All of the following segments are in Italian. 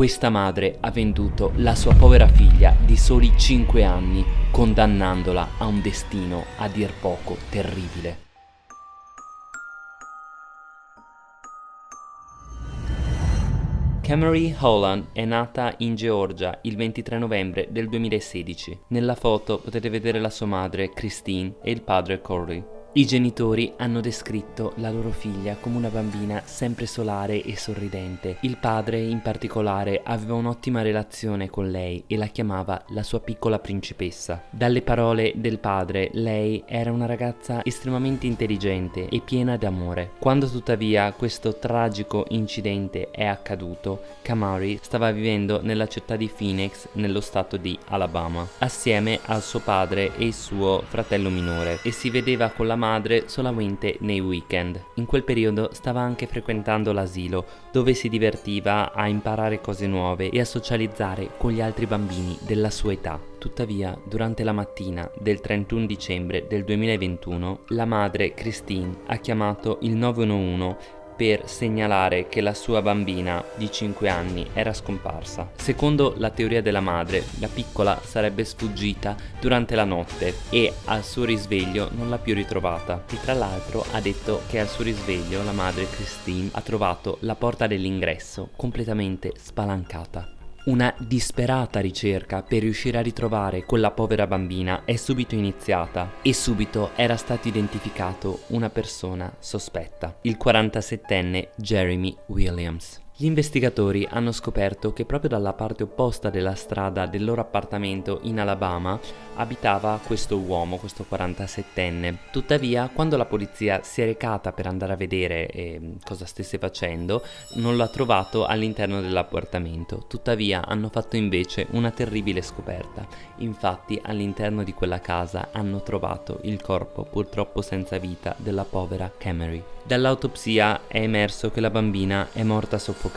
Questa madre ha venduto la sua povera figlia di soli 5 anni, condannandola a un destino a dir poco terribile. Camry Holland è nata in Georgia il 23 novembre del 2016. Nella foto potete vedere la sua madre Christine e il padre Corey. I genitori hanno descritto la loro figlia come una bambina sempre solare e sorridente. Il padre in particolare aveva un'ottima relazione con lei e la chiamava la sua piccola principessa. Dalle parole del padre, lei era una ragazza estremamente intelligente e piena d'amore. Quando tuttavia questo tragico incidente è accaduto, Kamari stava vivendo nella città di Phoenix, nello stato di Alabama, assieme al suo padre e il suo fratello minore e si vedeva con la madre solamente nei weekend. In quel periodo stava anche frequentando l'asilo, dove si divertiva a imparare cose nuove e a socializzare con gli altri bambini della sua età. Tuttavia, durante la mattina del 31 dicembre del 2021, la madre Christine ha chiamato il 911 per segnalare che la sua bambina di 5 anni era scomparsa. Secondo la teoria della madre, la piccola sarebbe sfuggita durante la notte e al suo risveglio non l'ha più ritrovata. E tra l'altro ha detto che al suo risveglio la madre Christine ha trovato la porta dell'ingresso completamente spalancata. Una disperata ricerca per riuscire a ritrovare quella povera bambina è subito iniziata e subito era stato identificato una persona sospetta, il 47enne Jeremy Williams. Gli investigatori hanno scoperto che proprio dalla parte opposta della strada del loro appartamento in Alabama abitava questo uomo, questo 47enne. Tuttavia, quando la polizia si è recata per andare a vedere eh, cosa stesse facendo, non l'ha trovato all'interno dell'appartamento. Tuttavia, hanno fatto invece una terribile scoperta. Infatti, all'interno di quella casa hanno trovato il corpo, purtroppo senza vita, della povera Camry. Dall'autopsia è emerso che la bambina è morta soffocata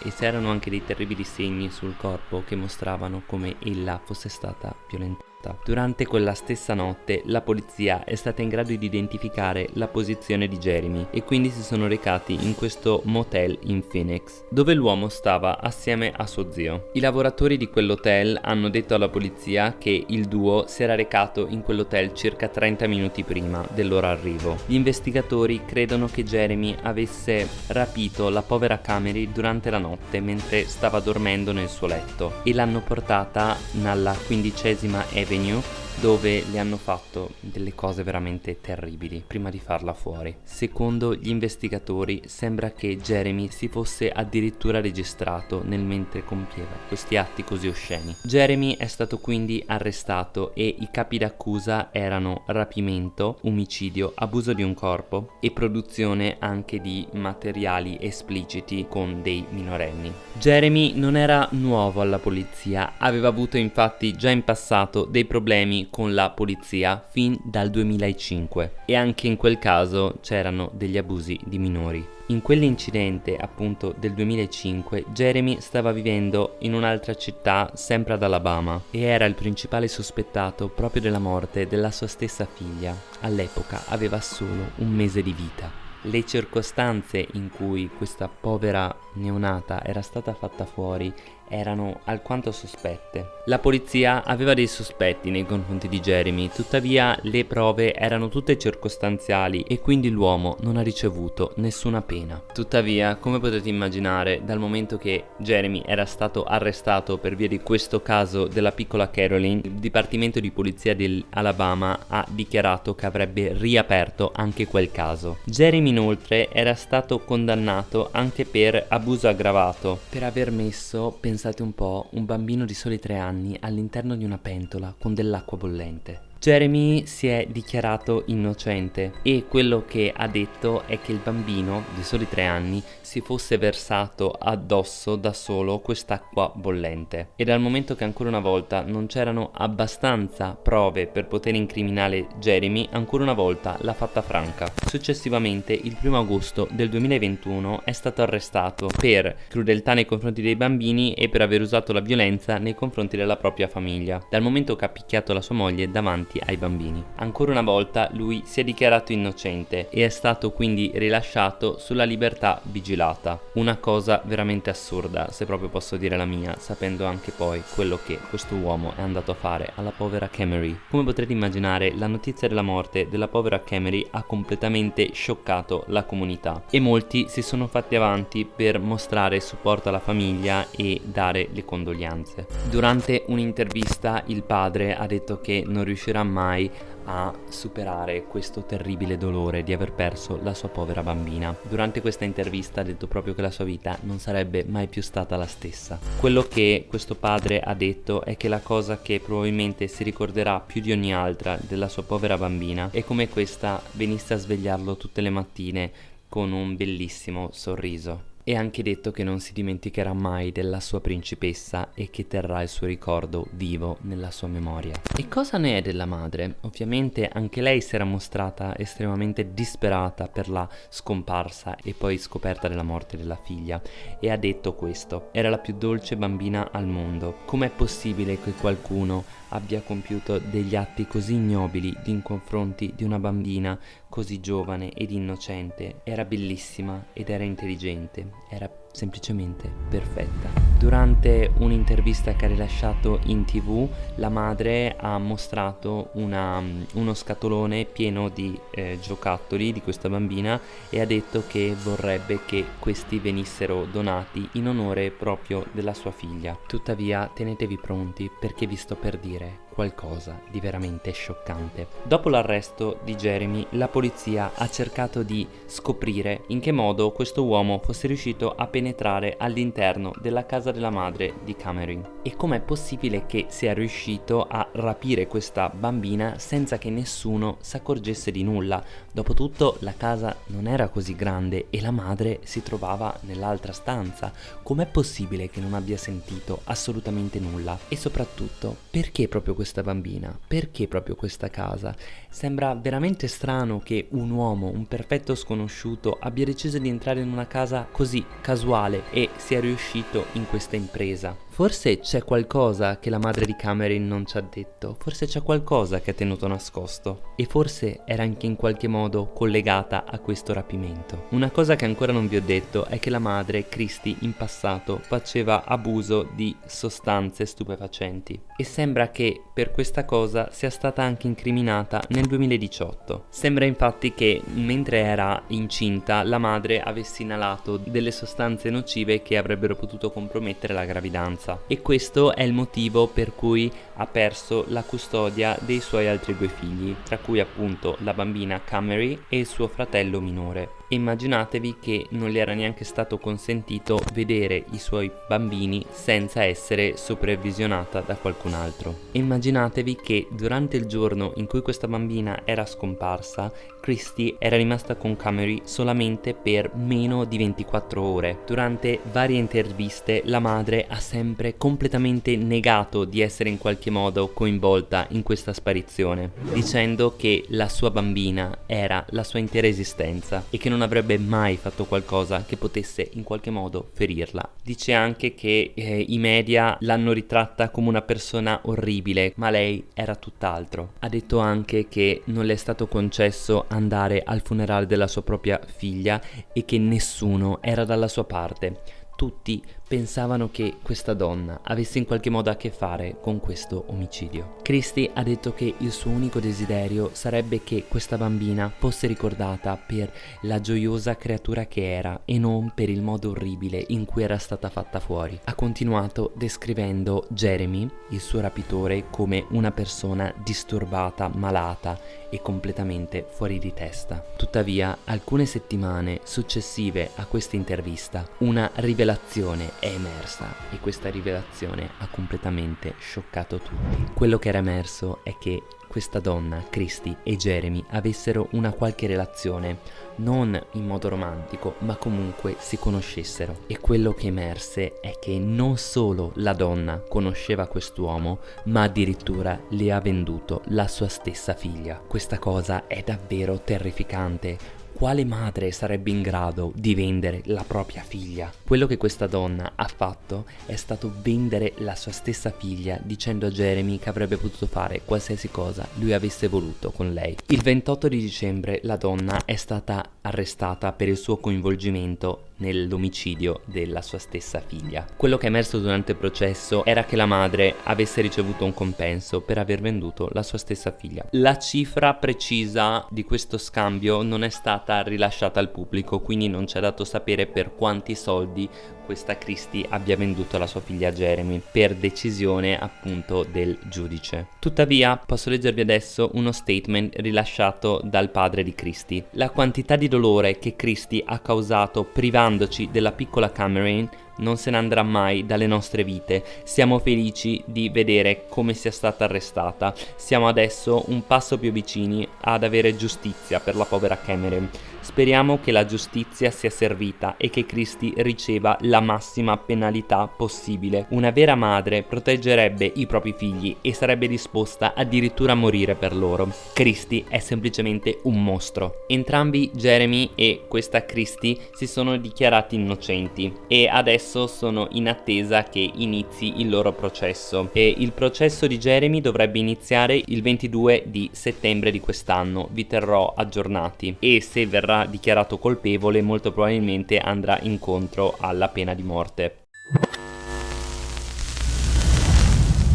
e c'erano anche dei terribili segni sul corpo che mostravano come ella fosse stata violentata. Durante quella stessa notte la polizia è stata in grado di identificare la posizione di Jeremy e quindi si sono recati in questo motel in Phoenix dove l'uomo stava assieme a suo zio. I lavoratori di quell'hotel hanno detto alla polizia che il duo si era recato in quell'hotel circa 30 minuti prima del loro arrivo. Gli investigatori credono che Jeremy avesse rapito la povera Camry durante la notte mentre stava dormendo nel suo letto e l'hanno portata nella quindicesima Avenue Avenue dove le hanno fatto delle cose veramente terribili prima di farla fuori. Secondo gli investigatori sembra che Jeremy si fosse addirittura registrato nel mentre compieva questi atti così osceni. Jeremy è stato quindi arrestato e i capi d'accusa erano rapimento, omicidio, abuso di un corpo e produzione anche di materiali espliciti con dei minorenni. Jeremy non era nuovo alla polizia, aveva avuto infatti già in passato dei problemi con la polizia fin dal 2005 e anche in quel caso c'erano degli abusi di minori. In quell'incidente appunto del 2005 Jeremy stava vivendo in un'altra città sempre ad Alabama e era il principale sospettato proprio della morte della sua stessa figlia. All'epoca aveva solo un mese di vita. Le circostanze in cui questa povera neonata era stata fatta fuori erano alquanto sospette. La polizia aveva dei sospetti nei confronti di Jeremy, tuttavia le prove erano tutte circostanziali e quindi l'uomo non ha ricevuto nessuna pena. Tuttavia, come potete immaginare, dal momento che Jeremy era stato arrestato per via di questo caso della piccola Caroline, il Dipartimento di Polizia dell'Alabama ha dichiarato che avrebbe riaperto anche quel caso. Jeremy inoltre era stato condannato anche per abuso aggravato, per aver messo, pensate pensate un po', un bambino di soli tre anni all'interno di una pentola con dell'acqua bollente. Jeremy si è dichiarato innocente e quello che ha detto è che il bambino di soli tre anni si fosse versato addosso da solo quest'acqua bollente e dal momento che ancora una volta non c'erano abbastanza prove per poter incriminare Jeremy ancora una volta l'ha fatta franca. Successivamente il 1 agosto del 2021 è stato arrestato per crudeltà nei confronti dei bambini e per aver usato la violenza nei confronti della propria famiglia dal momento che ha picchiato la sua moglie davanti ai bambini. Ancora una volta lui si è dichiarato innocente e è stato quindi rilasciato sulla libertà vigilata. Una cosa veramente assurda, se proprio posso dire la mia, sapendo anche poi quello che questo uomo è andato a fare alla povera Camry. Come potrete immaginare, la notizia della morte della povera Camry ha completamente scioccato la comunità e molti si sono fatti avanti per mostrare supporto alla famiglia e dare le condoglianze. Durante un'intervista il padre ha detto che non riuscirà mai a superare questo terribile dolore di aver perso la sua povera bambina. Durante questa intervista ha detto proprio che la sua vita non sarebbe mai più stata la stessa. Quello che questo padre ha detto è che la cosa che probabilmente si ricorderà più di ogni altra della sua povera bambina è come questa venisse a svegliarlo tutte le mattine con un bellissimo sorriso e anche detto che non si dimenticherà mai della sua principessa e che terrà il suo ricordo vivo nella sua memoria. E cosa ne è della madre? Ovviamente anche lei si era mostrata estremamente disperata per la scomparsa e poi scoperta della morte della figlia e ha detto questo, era la più dolce bambina al mondo, com'è possibile che qualcuno abbia compiuto degli atti così ignobili in confronti di una bambina così giovane ed innocente, era bellissima ed era intelligente, era semplicemente perfetta. Durante un'intervista che ha rilasciato in tv, la madre ha mostrato una, uno scatolone pieno di eh, giocattoli di questa bambina e ha detto che vorrebbe che questi venissero donati in onore proprio della sua figlia. Tuttavia tenetevi pronti perché vi sto per dire qualcosa di veramente scioccante. Dopo l'arresto di Jeremy, la polizia ha cercato di scoprire in che modo questo uomo fosse riuscito a penetrare all'interno della casa della madre di Cameron e com'è possibile che sia riuscito a rapire questa bambina senza che nessuno si accorgesse di nulla. Dopotutto la casa non era così grande e la madre si trovava nell'altra stanza. Com'è possibile che non abbia sentito assolutamente nulla? E soprattutto, perché proprio questo questa bambina? Perché proprio questa casa? Sembra veramente strano che un uomo, un perfetto sconosciuto, abbia deciso di entrare in una casa così casuale e sia riuscito in questa impresa. Forse c'è qualcosa che la madre di Cameron non ci ha detto, forse c'è qualcosa che ha tenuto nascosto e forse era anche in qualche modo collegata a questo rapimento. Una cosa che ancora non vi ho detto è che la madre, Christy, in passato faceva abuso di sostanze stupefacenti e sembra che per questa cosa sia stata anche incriminata nel 2018. Sembra infatti che mentre era incinta la madre avesse inalato delle sostanze nocive che avrebbero potuto compromettere la gravidanza ragazza e questo è il motivo per cui ha perso la custodia dei suoi altri due figli, tra cui appunto la bambina Camery e il suo fratello minore. Immaginatevi che non le era neanche stato consentito vedere i suoi bambini senza essere supervisionata da qualcun altro. Immaginatevi che durante il giorno in cui questa bambina era scomparsa, Christy era rimasta con Camery solamente per meno di 24 ore. Durante varie interviste la madre ha sempre completamente negato di essere in qualche modo coinvolta in questa sparizione, dicendo che la sua bambina era la sua intera esistenza e che non avrebbe mai fatto qualcosa che potesse in qualche modo ferirla. Dice anche che eh, i media l'hanno ritratta come una persona orribile, ma lei era tutt'altro. Ha detto anche che non le è stato concesso andare al funerale della sua propria figlia e che nessuno era dalla sua parte. Tutti pensavano che questa donna avesse in qualche modo a che fare con questo omicidio. Christie ha detto che il suo unico desiderio sarebbe che questa bambina fosse ricordata per la gioiosa creatura che era e non per il modo orribile in cui era stata fatta fuori. Ha continuato descrivendo Jeremy, il suo rapitore, come una persona disturbata, malata e completamente fuori di testa. Tuttavia, alcune settimane successive a questa intervista, una rivelazione è emersa e questa rivelazione ha completamente scioccato tutti. Quello che era emerso è che questa donna, Christy e Jeremy avessero una qualche relazione, non in modo romantico, ma comunque si conoscessero. E quello che emerse è che non solo la donna conosceva quest'uomo, ma addirittura le ha venduto la sua stessa figlia. Questa cosa è davvero terrificante quale madre sarebbe in grado di vendere la propria figlia? Quello che questa donna ha fatto è stato vendere la sua stessa figlia dicendo a Jeremy che avrebbe potuto fare qualsiasi cosa lui avesse voluto con lei. Il 28 di dicembre la donna è stata arrestata per il suo coinvolgimento nell'omicidio della sua stessa figlia. Quello che è emerso durante il processo era che la madre avesse ricevuto un compenso per aver venduto la sua stessa figlia. La cifra precisa di questo scambio non è stata rilasciata al pubblico, quindi non c'è dato sapere per quanti soldi questa Christie abbia venduto la sua figlia Jeremy per decisione appunto del giudice. Tuttavia posso leggervi adesso uno statement rilasciato dal padre di Christie. La quantità di dolore che Christie ha causato privandoci della piccola Cameron non se ne andrà mai dalle nostre vite. Siamo felici di vedere come sia stata arrestata. Siamo adesso un passo più vicini ad avere giustizia per la povera Cameron. Speriamo che la giustizia sia servita e che Christie riceva la massima penalità possibile. Una vera madre proteggerebbe i propri figli e sarebbe disposta addirittura a morire per loro. Christie è semplicemente un mostro. Entrambi Jeremy e questa Christie si sono dichiarati innocenti e adesso sono in attesa che inizi il loro processo. E il processo di Jeremy dovrebbe iniziare il 22 di settembre di quest'anno. Vi terrò aggiornati e se dichiarato colpevole molto probabilmente andrà incontro alla pena di morte.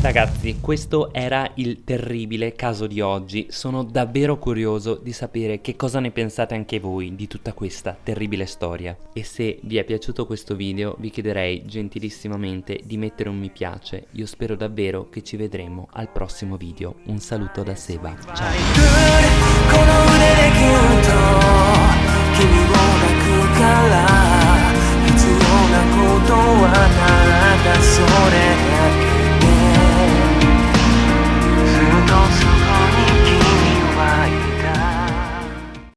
Ragazzi, questo era il terribile caso di oggi, sono davvero curioso di sapere che cosa ne pensate anche voi di tutta questa terribile storia. E se vi è piaciuto questo video vi chiederei gentilissimamente di mettere un mi piace, io spero davvero che ci vedremo al prossimo video. Un saluto da Seba, ciao! ら必要なことはただそれ。